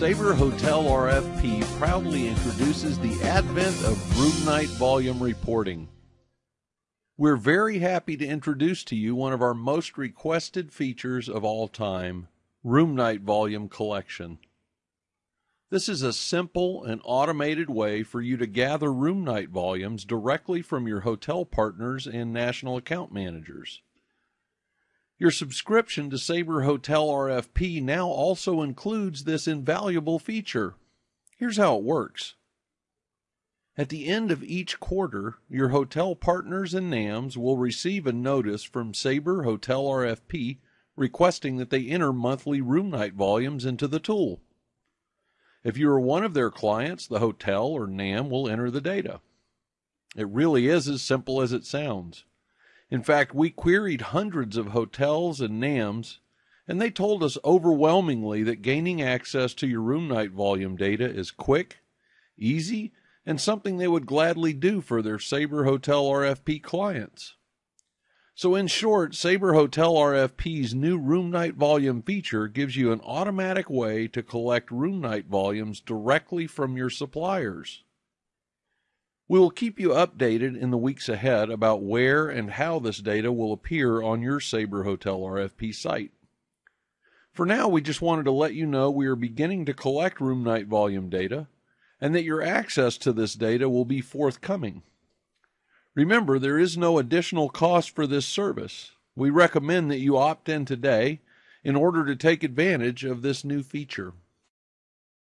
Sabre Hotel RFP proudly introduces the advent of room night volume reporting. We're very happy to introduce to you one of our most requested features of all time, Room Night Volume Collection. This is a simple and automated way for you to gather room night volumes directly from your hotel partners and national account managers. Your subscription to Sabre Hotel RFP now also includes this invaluable feature. Here's how it works. At the end of each quarter, your hotel partners and NAMs will receive a notice from Sabre Hotel RFP requesting that they enter monthly room night volumes into the tool. If you are one of their clients, the hotel or NAM will enter the data. It really is as simple as it sounds. In fact, we queried hundreds of hotels and NAMs, and they told us overwhelmingly that gaining access to your room night volume data is quick, easy, and something they would gladly do for their Sabre Hotel RFP clients. So, in short, Sabre Hotel RFP's new room night volume feature gives you an automatic way to collect room night volumes directly from your suppliers. We will keep you updated in the weeks ahead about where and how this data will appear on your Sabre Hotel RFP site. For now, we just wanted to let you know we are beginning to collect room night volume data and that your access to this data will be forthcoming. Remember, there is no additional cost for this service. We recommend that you opt in today in order to take advantage of this new feature.